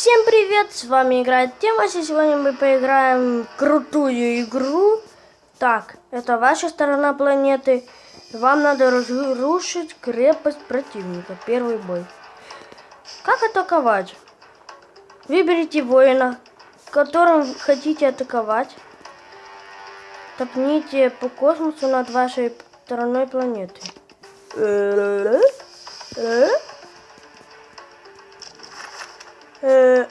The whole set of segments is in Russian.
Всем привет, с вами играет Тимас, и сегодня мы поиграем крутую игру. Так, это ваша сторона планеты. Вам надо разрушить крепость противника. Первый бой. Как атаковать? Выберите воина, которым хотите атаковать. Топните по космосу над вашей стороной планеты. Э,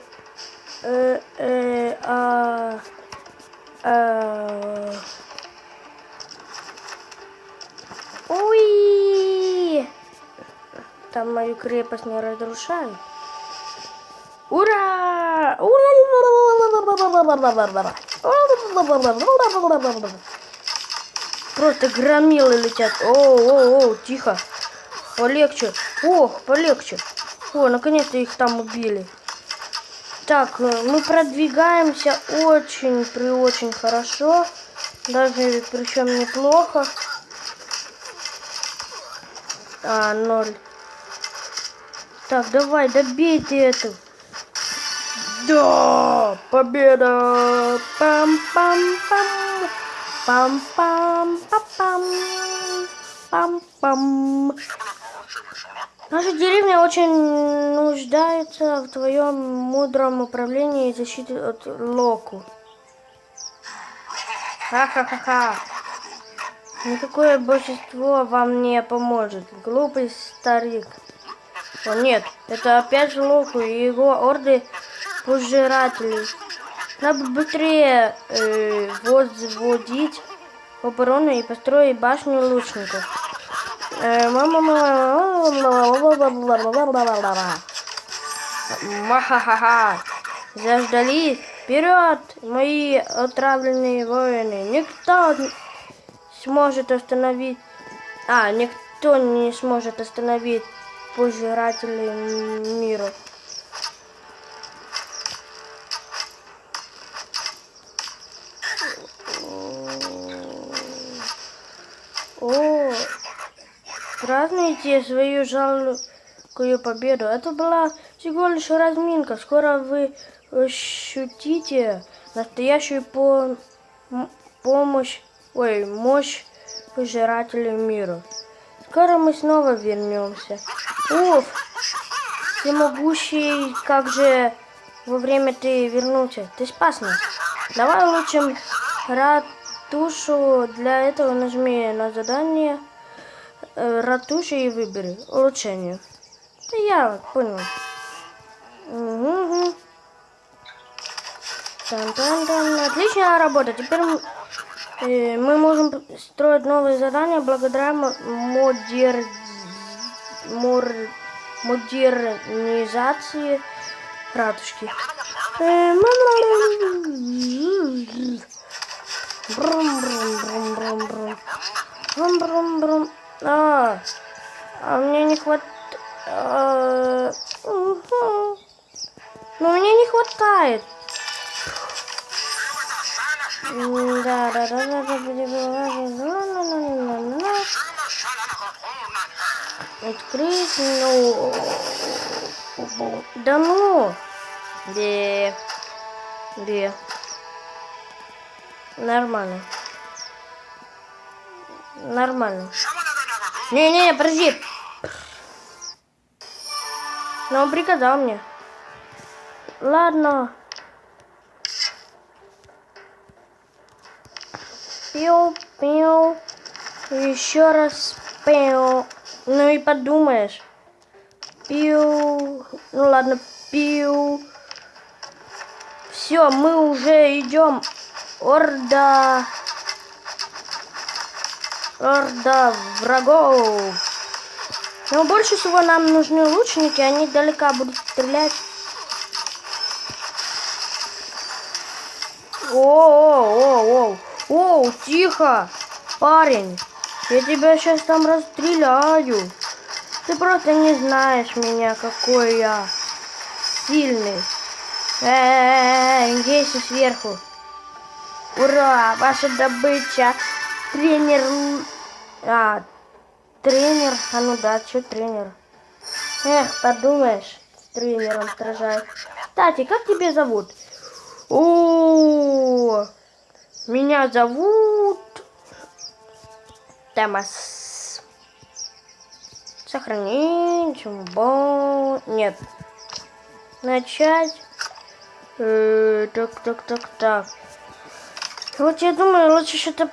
э, э, а, а. Ой! Там мою крепость не разрушают. Ура! Просто громилы летят. О, о, о, тихо. Полегче. Ох, полегче. О, наконец-то их там убили. Так, э, мы продвигаемся очень при очень хорошо. Даже причем неплохо. А, ноль. Так, давай, добейте эту. Да! Победа! Пам-пам-пам! Пам-пам-пам-пам! Пам-пам! Наша деревня очень нуждается в твоем мудром управлении и защите от Локу. Ха-ха-ха-ха. Никакое божество вам не поможет. Глупый старик. О нет, это опять же Локу и его орды пожирателей. Надо быстрее э, возводить оборону и построить башню лучников. Махахаха. Заждались. Вперед, мои отравленные воины. Никто не сможет остановить... А, никто не сможет остановить пожирателей мира. О, Празднуйте свою жалкую победу. Это была всего лишь разминка. Скоро вы ощутите настоящую по помощь, ой, мощь пожирателей мира. Скоро мы снова вернемся. Уф, всемогущий, как же во время ты вернулся? Ты спас нас. Давай лучше ратушу. Для этого нажми на задание ратуши и выбери улучшение. Да я понял. Угу. Тан -тан -тан. Отличная работа. Теперь э, мы можем строить новые задания благодаря модер... мор... модернизации ратушки. Брум, брум, брум, брум, брум. Брум, брум, брум. А, а мне не хватает... А, угу. Но мне не хватает. Да, да, да, да, да, Открыть, ну... Да ну! Где? Где? Нормально. Нормально. Не-не, подожди. Но он приказал мне. Ладно. Пил, пил. Еще раз пил. Ну и подумаешь. Пил. Ну ладно, пил. Все, мы уже идем. Орда. Орда врагов. Но больше всего нам нужны лучники, они далеко будут стрелять. О, о, о, о, о, тихо, парень, я тебя сейчас там расстреляю. Ты просто не знаешь меня, какой я сильный. Эй, гейся сверху. Ура, ваша добыча. Тренер... А, тренер. А ну да, что тренер? Эх, подумаешь. тренером стражает. Кстати, как тебя зовут? О, меня зовут Томас. Сохранить. Бо... Нет. Начать. Э, так, так, так, так. Вот я думаю, лучше что-то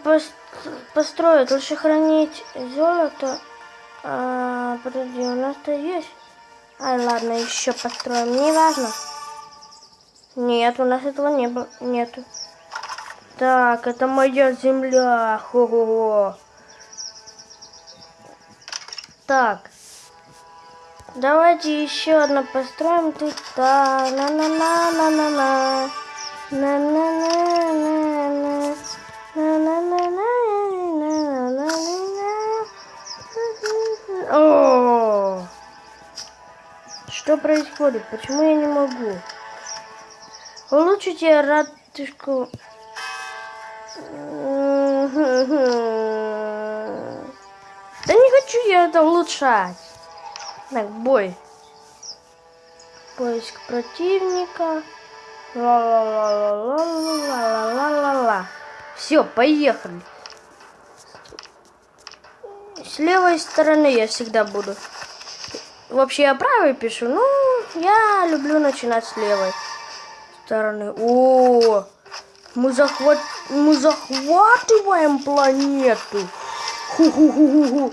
построить. Лучше хранить золото. А, подожди, у нас-то есть. Ай, ладно, еще построим. Не важно. Нет, у нас этого не было. Нету. Так, это моя земля. Хо-хо-хо. Так. Давайте еще одно построим тут. Да, на Происходит? Почему я не могу? Улучшите ратушку. Да не хочу я это улучшать. Так, бой. Поиск противника. Ла-ла-ла-ла-ла-ла-ла-ла-ла. Все, поехали. С левой стороны я всегда буду. Вообще я правой пишу, ну, я люблю начинать с левой стороны. О, мы, захват... мы захватываем планету. Ху-ху-ху-ху-ху.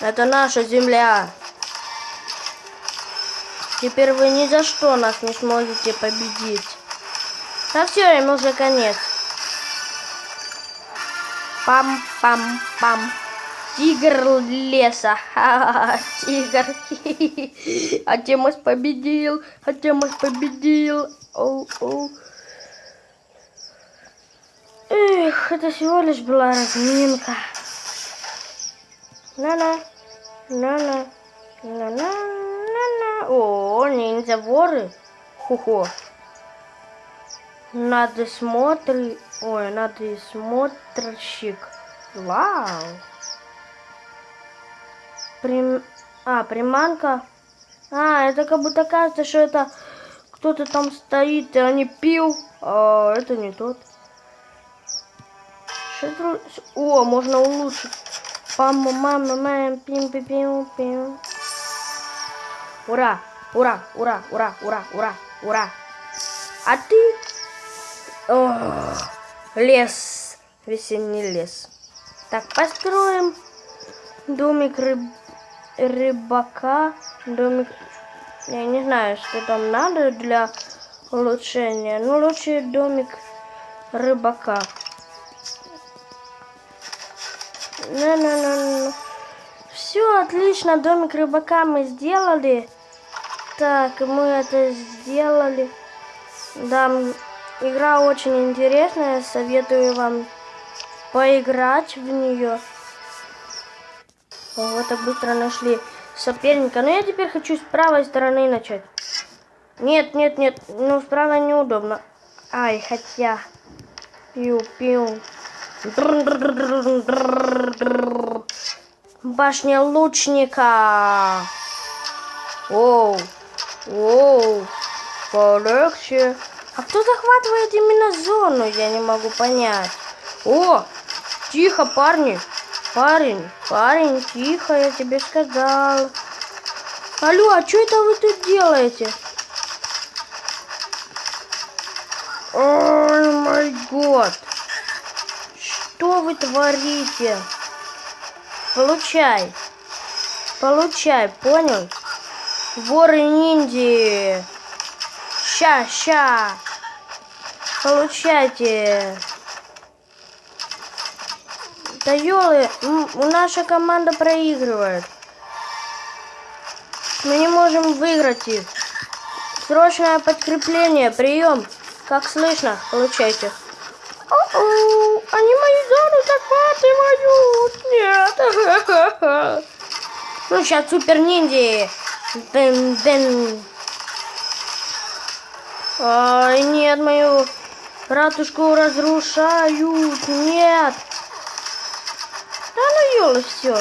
Это наша земля. Теперь вы ни за что нас не сможете победить. Да все, им уже конец. Пам-пам-пам. Тигр леса. Тигр. А Темос победил. А Темос победил. Оу. Эх, это всего лишь была разминка. На-на, на-на, на-на. О, ниндзя воры. Ху-ху. Надо смотри... Ой, надо смотрщик. Вау. Прим... А, приманка. А, это как будто кажется, что это кто-то там стоит, и они пил. А, это не тот. О, можно улучшить. Пам, мама, мам, пим, пим, пим. Ура, ура, ура, ура, ура, ура, ура. А ты? О, лес, весенний лес. Так, построим домик рыб, рыбака. Домик, я не знаю, что там надо для улучшения. Ну, лучше домик рыбака. На -на -на Все, отлично, домик рыбака мы сделали. Так, мы это сделали. Да, игра очень интересная, советую вам поиграть в нее. Вот так быстро нашли соперника. Но я теперь хочу с правой стороны начать. Нет, нет, нет, ну справа неудобно. Ай, хотя... Пиу-пиу. Башня лучника. Оу, оу, полегче. А кто захватывает именно зону, я не могу понять. О, тихо, парни. Парень, парень, тихо, я тебе сказал. Алло, а что это вы тут делаете? Ой, мой год. Что вы творите? Получай. Получай, понял? Воры ниндзя. Ща, ща. Получайте. Да ёлы, наша команда проигрывает. Мы не можем выиграть их. Срочное подкрепление, прием. Как слышно, получайте. О-о, они мою зону захватывают. Нет. Ну, сейчас супер ниндзя. Дын, дын. Ай, нет, мою ратушку разрушают. Нет. Ёлы все.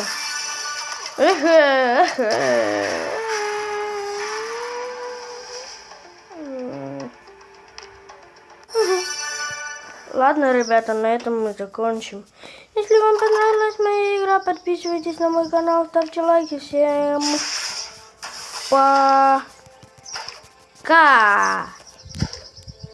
Ладно, ребята, на этом мы закончим. Если вам понравилась моя игра, подписывайтесь на мой канал, ставьте лайки. Всем пока.